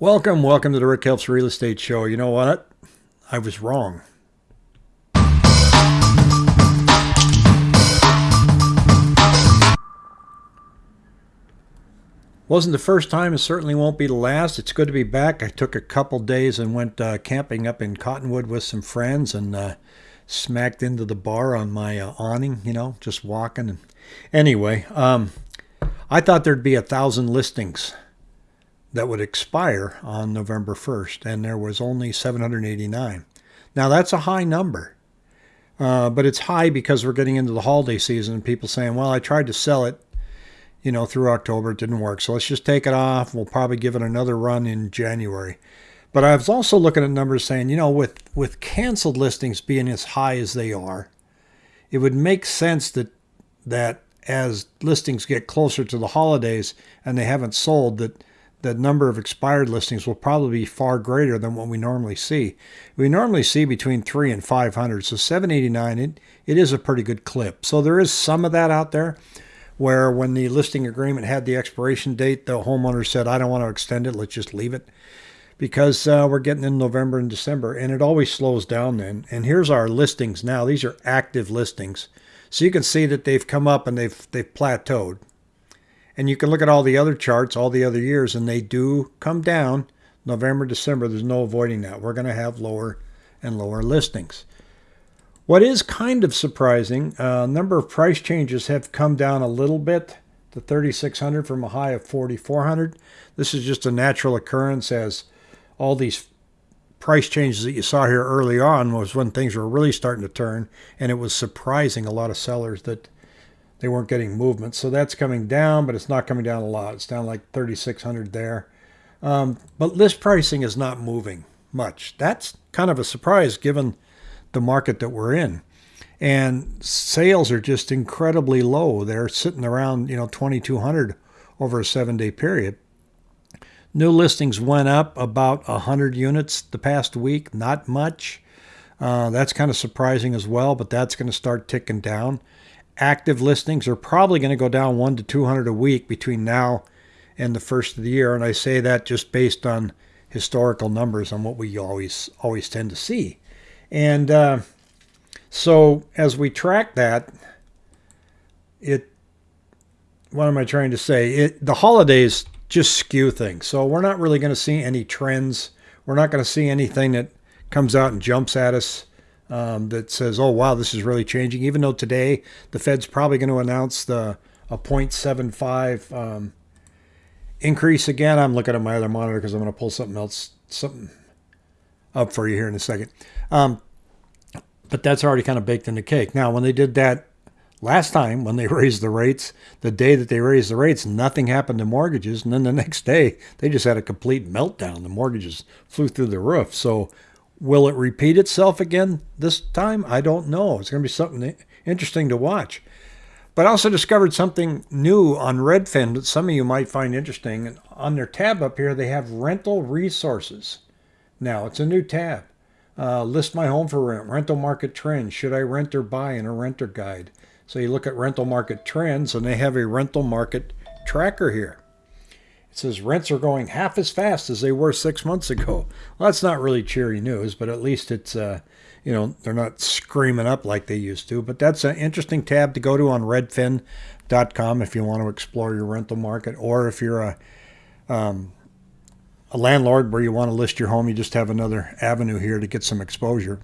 Welcome, welcome to the Rick Helps Real Estate Show. You know what? I was wrong. Wasn't the first time, it certainly won't be the last. It's good to be back. I took a couple days and went uh, camping up in Cottonwood with some friends and uh, smacked into the bar on my uh, awning, you know, just walking. And anyway, um, I thought there'd be a thousand listings that would expire on November 1st, and there was only 789. Now, that's a high number, uh, but it's high because we're getting into the holiday season and people saying, well, I tried to sell it, you know, through October, it didn't work. So let's just take it off. We'll probably give it another run in January. But I was also looking at numbers saying, you know, with, with canceled listings being as high as they are, it would make sense that that as listings get closer to the holidays and they haven't sold, that the number of expired listings will probably be far greater than what we normally see. We normally see between three and 500. So 789, it, it is a pretty good clip. So there is some of that out there where when the listing agreement had the expiration date, the homeowner said, I don't want to extend it. Let's just leave it because uh, we're getting in November and December and it always slows down then. And here's our listings now. These are active listings. So you can see that they've come up and they've, they've plateaued. And you can look at all the other charts, all the other years, and they do come down. November, December, there's no avoiding that. We're going to have lower and lower listings. What is kind of surprising, a uh, number of price changes have come down a little bit to 3,600 from a high of 4,400. This is just a natural occurrence as all these price changes that you saw here early on was when things were really starting to turn, and it was surprising a lot of sellers that they weren't getting movement. So that's coming down, but it's not coming down a lot. It's down like 3,600 there. Um, but list pricing is not moving much. That's kind of a surprise given the market that we're in. And sales are just incredibly low. They're sitting around, you know, 2,200 over a seven day period. New listings went up about 100 units the past week, not much. Uh, that's kind of surprising as well, but that's going to start ticking down active listings are probably going to go down one to 200 a week between now and the first of the year. And I say that just based on historical numbers on what we always always tend to see. And uh, so as we track that, it what am I trying to say? It the holidays just skew things. So we're not really going to see any trends. We're not going to see anything that comes out and jumps at us um, that says, "Oh wow, this is really changing." Even though today the Fed's probably going to announce the a 0.75 um, increase again. I'm looking at my other monitor because I'm going to pull something else something up for you here in a second. Um, but that's already kind of baked in the cake. Now, when they did that last time, when they raised the rates, the day that they raised the rates, nothing happened to mortgages, and then the next day they just had a complete meltdown. The mortgages flew through the roof. So Will it repeat itself again this time? I don't know. It's going to be something interesting to watch. But I also discovered something new on Redfin that some of you might find interesting. On their tab up here, they have rental resources. Now, it's a new tab. Uh, list my home for rent, rental market trends. Should I rent or buy in a renter guide? So you look at rental market trends, and they have a rental market tracker here. Says rents are going half as fast as they were six months ago. Well, that's not really cheery news, but at least it's, uh, you know, they're not screaming up like they used to. But that's an interesting tab to go to on redfin.com if you want to explore your rental market, or if you're a, um, a landlord where you want to list your home, you just have another avenue here to get some exposure.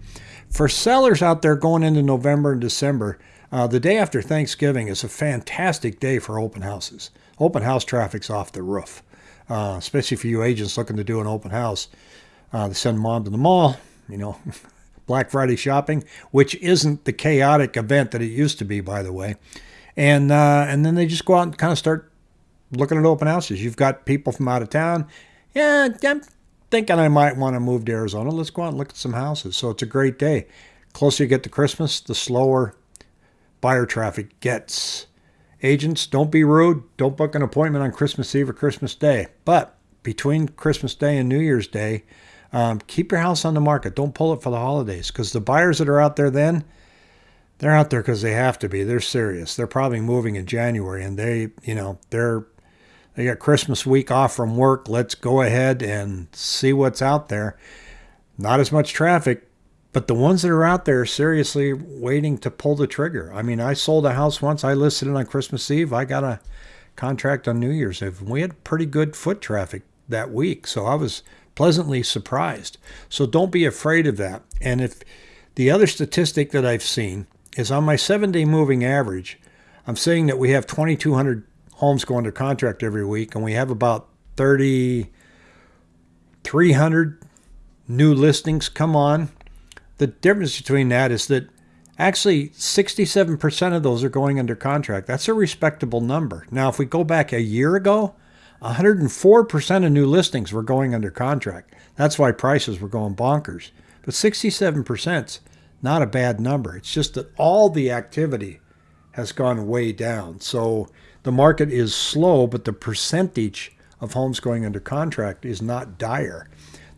For sellers out there going into November and December, uh, the day after Thanksgiving is a fantastic day for open houses. Open house traffic's off the roof uh, especially for you agents looking to do an open house. Uh, they send mom to the mall, you know, Black Friday shopping, which isn't the chaotic event that it used to be, by the way. And uh, and then they just go out and kind of start looking at open houses. You've got people from out of town. Yeah, I'm thinking I might want to move to Arizona. Let's go out and look at some houses. So it's a great day. Closer you get to Christmas, the slower buyer traffic gets. Agents, don't be rude. Don't book an appointment on Christmas Eve or Christmas Day. But between Christmas Day and New Year's Day, um, keep your house on the market. Don't pull it for the holidays because the buyers that are out there then, they're out there because they have to be. They're serious. They're probably moving in January and they, you know, they're they got Christmas week off from work. Let's go ahead and see what's out there. Not as much traffic, but the ones that are out there are seriously waiting to pull the trigger. I mean, I sold a house once. I listed it on Christmas Eve. I got a contract on New Year's Eve. We had pretty good foot traffic that week, so I was pleasantly surprised. So don't be afraid of that. And if the other statistic that I've seen is on my seven day moving average, I'm saying that we have 2,200 homes go under contract every week, and we have about 3,300 new listings come on. The difference between that is that actually 67% of those are going under contract. That's a respectable number. Now, if we go back a year ago, 104% of new listings were going under contract. That's why prices were going bonkers. But 67% is not a bad number. It's just that all the activity has gone way down. So the market is slow, but the percentage of homes going under contract is not dire.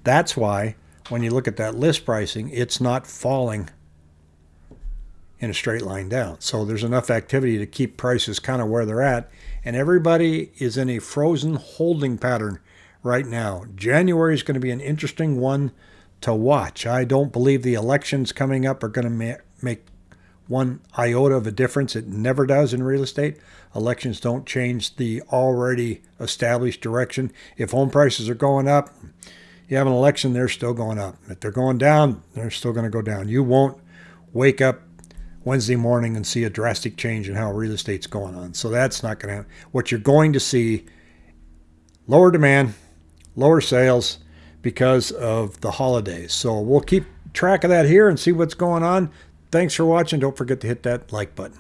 That's why when you look at that list pricing, it's not falling in a straight line down. So there's enough activity to keep prices kind of where they're at. And everybody is in a frozen holding pattern right now. January is going to be an interesting one to watch. I don't believe the elections coming up are going to ma- make one iota of a difference. It never does in real estate. Elections don't change the already established direction. If home prices are going up, you have an election, they're still going up. If they're going down, they're still going to go down. You won't wake up Wednesday morning and see a drastic change in how real estate's going on. So that's not going to happen. What you're going to see lower demand, lower sales because of the holidays. So we'll keep track of that here and see what's going on. Thanks for watching. Don't forget to hit that like button.